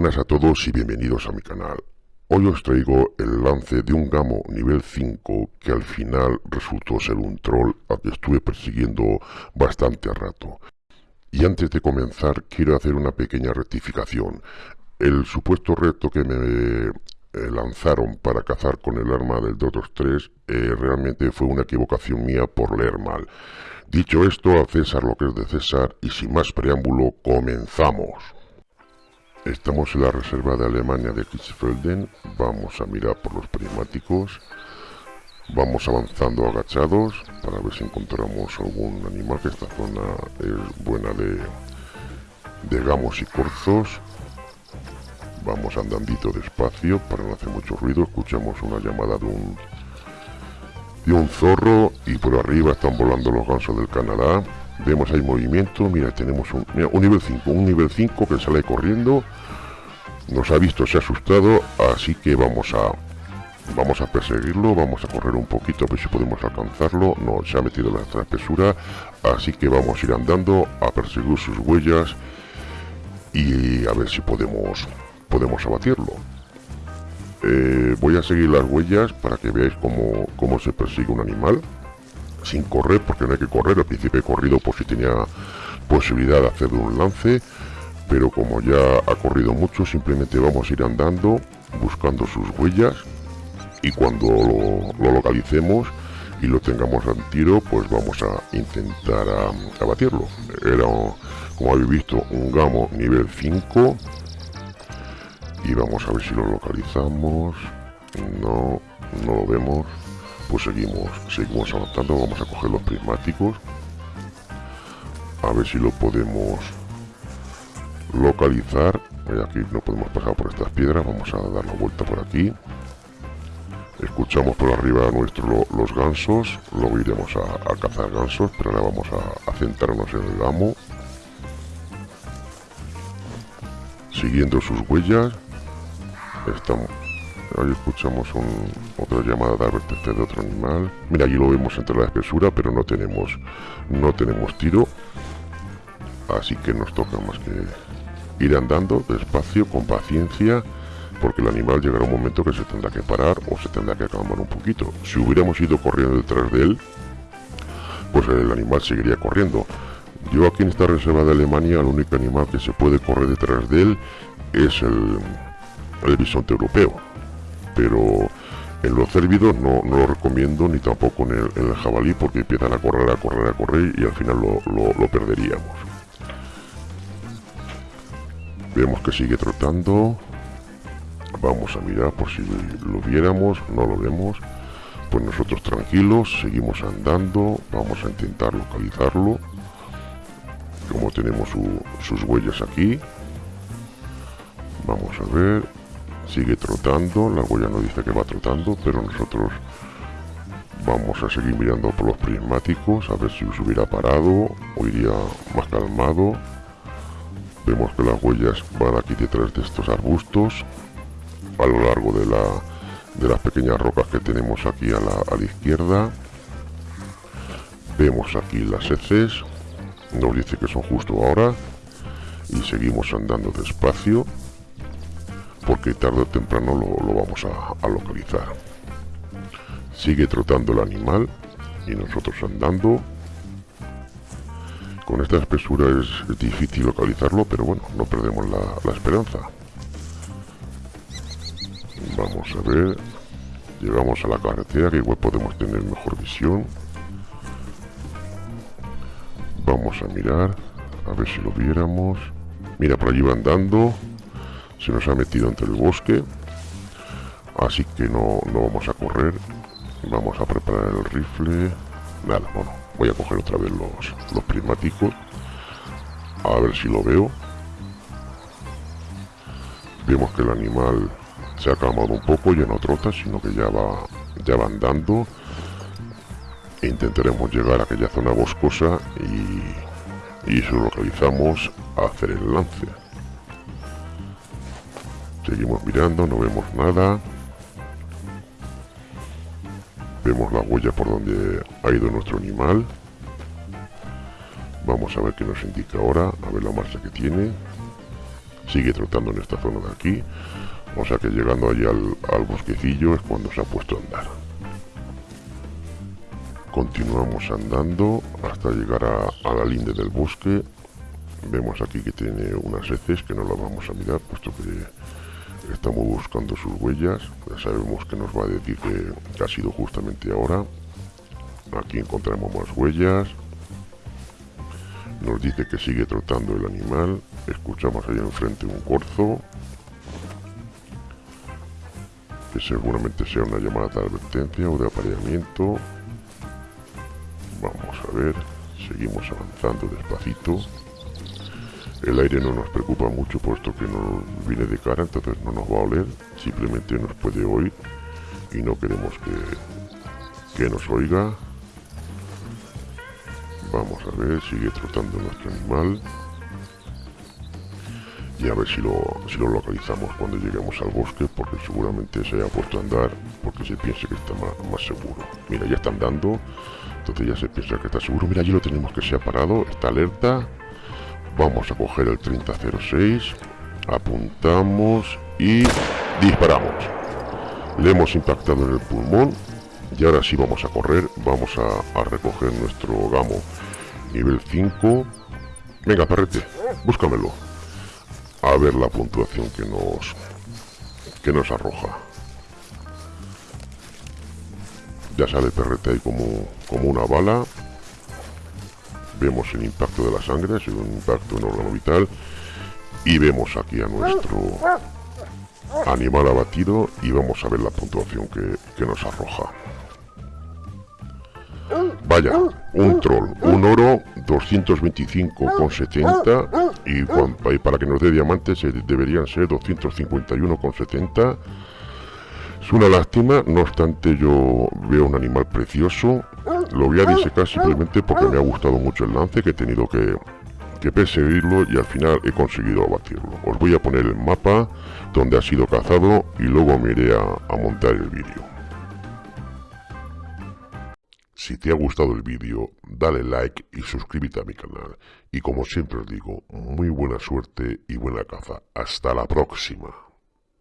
buenas a todos y bienvenidos a mi canal. Hoy os traigo el lance de un gamo nivel 5 que al final resultó ser un troll al que estuve persiguiendo bastante rato. Y antes de comenzar quiero hacer una pequeña rectificación. El supuesto reto que me eh, lanzaron para cazar con el arma del Dotos 3 eh, realmente fue una equivocación mía por leer mal. Dicho esto, a César lo que es de César y sin más preámbulo, comenzamos. Estamos en la reserva de Alemania de Kirchfelden. Vamos a mirar por los prismáticos. Vamos avanzando agachados para ver si encontramos algún animal, que esta zona es buena de, de gamos y corzos. Vamos andandito despacio para no hacer mucho ruido. Escuchamos una llamada de un, de un zorro y por arriba están volando los gansos del Canadá. Vemos ahí movimiento, mira, tenemos un, un nivel 5, un nivel 5 que sale corriendo. Nos ha visto, se ha asustado, así que vamos a vamos a perseguirlo, vamos a correr un poquito a ver si podemos alcanzarlo. No, se ha metido en la espesura, así que vamos a ir andando a perseguir sus huellas y a ver si podemos podemos abatirlo. Eh, voy a seguir las huellas para que veáis cómo, cómo se persigue un animal sin correr, porque no hay que correr. Al principio he corrido por si tenía posibilidad de hacer un lance, pero como ya ha corrido mucho, simplemente vamos a ir andando, buscando sus huellas, y cuando lo, localicemos y lo tengamos al tiro, pues vamos a intentar abatirlo. Era, como habéis visto, un gamo nivel 5, y vamos a ver si lo localizamos. No, no lo vemos pues seguimos, seguimos avanzando, vamos a coger los prismáticos, a ver si lo podemos localizar, aquí no podemos pasar por estas piedras, vamos a dar la vuelta por aquí, escuchamos por arriba nuestro los gansos, luego iremos a, cazar gansos, pero ahora vamos a, a centrarnos en el gamo, siguiendo sus huellas, estamos Ahí escuchamos otra llamada de advertencia de otro animal. Mira, allí lo vemos entre la espesura, pero no tenemos, no tenemos tiro. Así que nos toca más que ir andando despacio, con paciencia, porque el animal llegará un momento que se tendrá que parar o se tendrá que calmar un poquito. Si hubiéramos ido corriendo detrás de él, pues el animal seguiría corriendo. Yo aquí en esta reserva de Alemania, el único animal que se puede correr detrás de él es el, el bisonte europeo pero en los cérvidos no, lo recomiendo ni tampoco en el, jabalí porque empiezan a correr, a correr, a correr y al final lo, perderíamos. Vemos que sigue trotando. Vamos a mirar por si lo viéramos, no lo vemos. Pues nosotros tranquilos, seguimos andando, vamos a intentar localizarlo. Como tenemos sus huellas aquí. Vamos a ver, sigue trotando, la huella no dice que va trotando, pero nosotros vamos a seguir mirando por los prismáticos a ver si se hubiera parado o iría más calmado. Vemos que las huellas van aquí detrás de estos arbustos a lo largo de, la, de las pequeñas rocas que tenemos aquí a la, a la izquierda. Vemos aquí las heces, nos dice que son justo ahora y seguimos andando despacio porque tarde o temprano lo, vamos a, localizar. Sigue trotando el animal y nosotros andando. Con esta espesura es, difícil localizarlo, pero bueno, no perdemos la, esperanza. Vamos a ver. Llegamos a la carretera, que igual podemos tener mejor visión. Vamos a mirar, a ver si lo viéramos. Mira, por allí va andando se nos ha metido entre el bosque así que no, no vamos a correr vamos a preparar el rifle nada, bueno, voy a coger otra vez los, los prismáticos a ver si lo veo vemos que el animal se ha calmado un poco, ya no trota, sino que ya va, ya va andando. E intentaremos llegar a aquella zona boscosa y, y lo localizamos, a hacer el lance. Seguimos mirando, no vemos nada. Vemos la huella por donde ha ido nuestro animal. Vamos a ver qué nos indica ahora, a ver la marcha que tiene. sigue trotando en esta zona de aquí. O sea que llegando allí al, bosquecillo es cuando se ha puesto a andar. Continuamos andando hasta llegar a, la linde del bosque. Vemos aquí que tiene unas heces que no las vamos a mirar puesto que estamos buscando sus huellas. Ya sabemos que nos va a decir que, ha sido justamente ahora. Aquí encontramos más huellas. Nos dice que sigue trotando el animal. Escuchamos ahí enfrente un corzo. Que seguramente sea una llamada de advertencia o de apareamiento. Vamos a ver, seguimos avanzando despacito. El aire no nos preocupa mucho puesto que no viene de cara, entonces no nos va a oler, simplemente nos puede oír y no queremos que, que nos oiga. Vamos a ver, sigue trotando nuestro animal. Y a ver si lo, si lo localizamos cuando lleguemos al bosque, porque seguramente se haya puesto a andar, porque se piensa que está más, más seguro. Mira, ya está andando, entonces ya se piensa que está seguro. Mira, allí lo tenemos que se parado. Está alerta. Vamos a coger el 3006. Apuntamos y disparamos. Le hemos impactado en el pulmón. Y ahora sí vamos a correr. Vamos a, recoger nuestro gamo nivel 5. Venga, perrete, búscamelo. A ver la puntuación que nos, que nos arroja. Ya sale perrete ahí como, como una bala. Vemos el impacto de la sangre, es un impacto en órgano vital. Y vemos aquí a nuestro animal abatido y vamos a ver la puntuación que, nos arroja. Vaya, un troll, un oro 225,70 y, y para que nos dé diamantes eh, deberían ser 251,70 es una lástima, no obstante yo veo un animal precioso. Lo voy a disecar simplemente porque me ha gustado mucho el lance, que he tenido que, perseguirlo y al final he conseguido abatirlo. Os voy a poner el mapa donde ha sido cazado y luego me iré a, a montar el vídeo. Si te ha gustado el vídeo, dale like y suscríbete a mi canal. Y como siempre os digo, muy buena suerte y buena caza. Hasta la próxima.